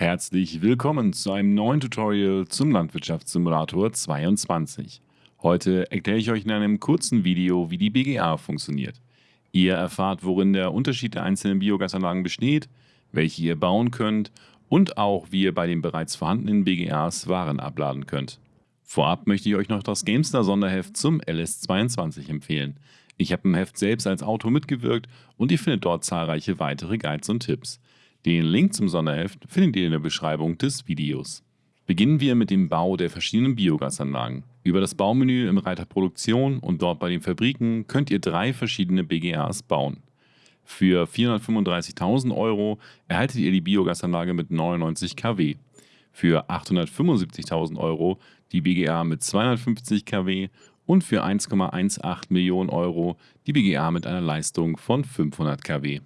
Herzlich willkommen zu einem neuen Tutorial zum Landwirtschaftssimulator 22. Heute erkläre ich euch in einem kurzen Video, wie die BGA funktioniert. Ihr erfahrt, worin der Unterschied der einzelnen Biogasanlagen besteht, welche ihr bauen könnt und auch, wie ihr bei den bereits vorhandenen BGAs Waren abladen könnt. Vorab möchte ich euch noch das GameStar Sonderheft zum LS22 empfehlen. Ich habe im Heft selbst als Autor mitgewirkt und ihr findet dort zahlreiche weitere Guides und Tipps. Den Link zum Sonderheft findet ihr in der Beschreibung des Videos. Beginnen wir mit dem Bau der verschiedenen Biogasanlagen. Über das Baumenü im Reiter Produktion und dort bei den Fabriken könnt ihr drei verschiedene BGAs bauen. Für 435.000 Euro erhaltet ihr die Biogasanlage mit 99 kW. Für 875.000 Euro die BGA mit 250 kW und für 1,18 Millionen Euro die BGA mit einer Leistung von 500 kW.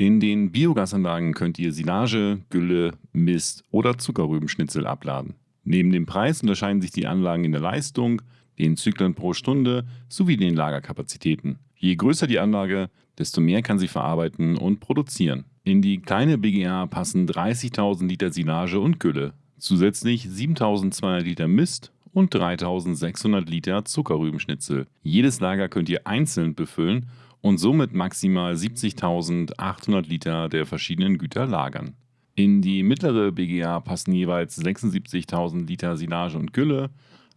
In den Biogasanlagen könnt ihr Silage, Gülle, Mist oder Zuckerrübenschnitzel abladen. Neben dem Preis unterscheiden sich die Anlagen in der Leistung, den Zyklen pro Stunde sowie den Lagerkapazitäten. Je größer die Anlage, desto mehr kann sie verarbeiten und produzieren. In die kleine BGA passen 30.000 Liter Silage und Gülle, zusätzlich 7.200 Liter Mist und 3.600 Liter Zuckerrübenschnitzel. Jedes Lager könnt ihr einzeln befüllen und somit maximal 70.800 Liter der verschiedenen Güter lagern. In die mittlere BGA passen jeweils 76.000 Liter Silage und Gülle,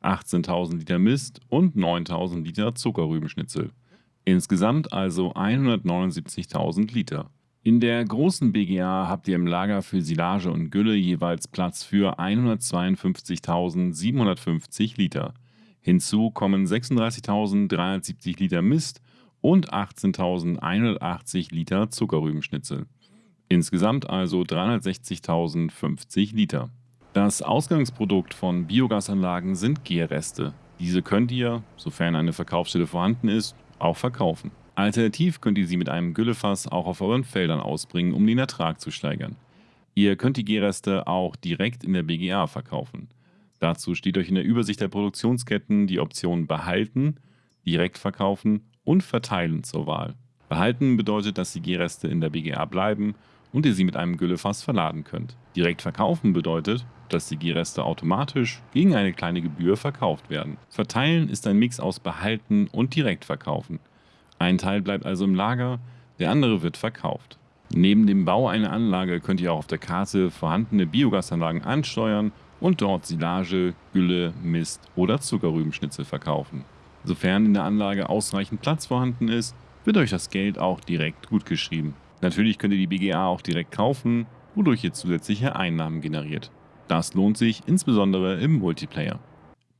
18.000 Liter Mist und 9.000 Liter Zuckerrübenschnitzel. Insgesamt also 179.000 Liter. In der großen BGA habt ihr im Lager für Silage und Gülle jeweils Platz für 152.750 Liter. Hinzu kommen 36.370 Liter Mist und 18.180 Liter Zuckerrübenschnitzel. Insgesamt also 360.050 Liter. Das Ausgangsprodukt von Biogasanlagen sind Gärreste. Diese könnt ihr, sofern eine Verkaufsstelle vorhanden ist, auch verkaufen. Alternativ könnt ihr sie mit einem Güllefass auch auf euren Feldern ausbringen, um den Ertrag zu steigern. Ihr könnt die Gärreste auch direkt in der BGA verkaufen. Dazu steht euch in der Übersicht der Produktionsketten die Option Behalten, Direkt verkaufen und Verteilen zur Wahl. Behalten bedeutet, dass die G-Reste in der BGA bleiben und ihr sie mit einem Güllefass verladen könnt. Direkt verkaufen bedeutet, dass die G-Reste automatisch gegen eine kleine Gebühr verkauft werden. Verteilen ist ein Mix aus Behalten und Direkt verkaufen. Ein Teil bleibt also im Lager, der andere wird verkauft. Neben dem Bau einer Anlage könnt ihr auch auf der Karte vorhandene Biogasanlagen ansteuern und dort Silage, Gülle, Mist oder Zuckerrübenschnitzel verkaufen. Sofern in der Anlage ausreichend Platz vorhanden ist, wird euch das Geld auch direkt gutgeschrieben. Natürlich könnt ihr die BGA auch direkt kaufen, wodurch ihr zusätzliche Einnahmen generiert. Das lohnt sich insbesondere im Multiplayer.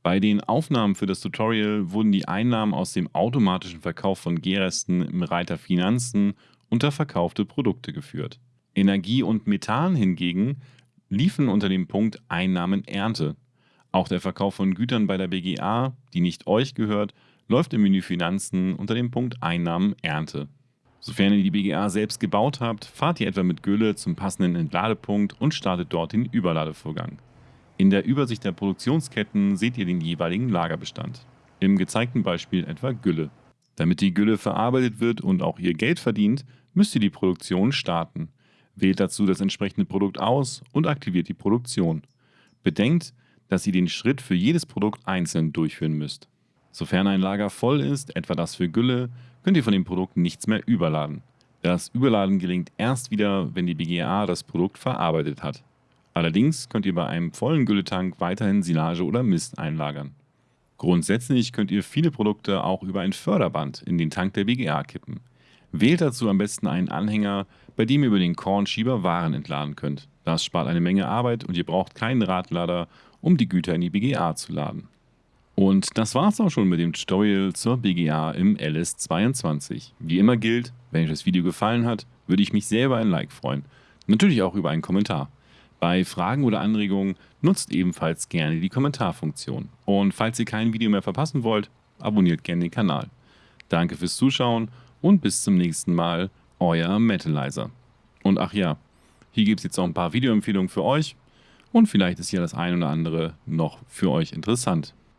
Bei den Aufnahmen für das Tutorial wurden die Einnahmen aus dem automatischen Verkauf von G-Resten im Reiter Finanzen unter verkaufte Produkte geführt. Energie und Methan hingegen liefen unter dem Punkt Einnahmen Ernte. Auch der Verkauf von Gütern bei der BGA, die nicht euch gehört, läuft im Menü Finanzen unter dem Punkt Einnahmen Ernte. Sofern ihr die BGA selbst gebaut habt, fahrt ihr etwa mit Gülle zum passenden Entladepunkt und startet dort den Überladevorgang. In der Übersicht der Produktionsketten seht ihr den jeweiligen Lagerbestand. Im gezeigten Beispiel etwa Gülle. Damit die Gülle verarbeitet wird und auch ihr Geld verdient, müsst ihr die Produktion starten. Wählt dazu das entsprechende Produkt aus und aktiviert die Produktion. Bedenkt, dass ihr den Schritt für jedes Produkt einzeln durchführen müsst. Sofern ein Lager voll ist, etwa das für Gülle, könnt ihr von dem Produkt nichts mehr überladen. Das Überladen gelingt erst wieder, wenn die BGA das Produkt verarbeitet hat. Allerdings könnt ihr bei einem vollen Gülletank weiterhin Silage oder Mist einlagern. Grundsätzlich könnt ihr viele Produkte auch über ein Förderband in den Tank der BGA kippen. Wählt dazu am besten einen Anhänger, bei dem ihr über den Kornschieber Waren entladen könnt. Das spart eine Menge Arbeit und ihr braucht keinen Radlader um die Güter in die BGA zu laden. Und das war's auch schon mit dem Tutorial zur BGA im LS22. Wie immer gilt, wenn euch das Video gefallen hat, würde ich mich sehr über ein Like freuen. Natürlich auch über einen Kommentar. Bei Fragen oder Anregungen nutzt ebenfalls gerne die Kommentarfunktion. Und falls ihr kein Video mehr verpassen wollt, abonniert gerne den Kanal. Danke fürs Zuschauen und bis zum nächsten Mal, euer Metalizer. Und ach ja, hier gibt es jetzt auch ein paar Videoempfehlungen für euch und vielleicht ist hier das ein oder andere noch für euch interessant.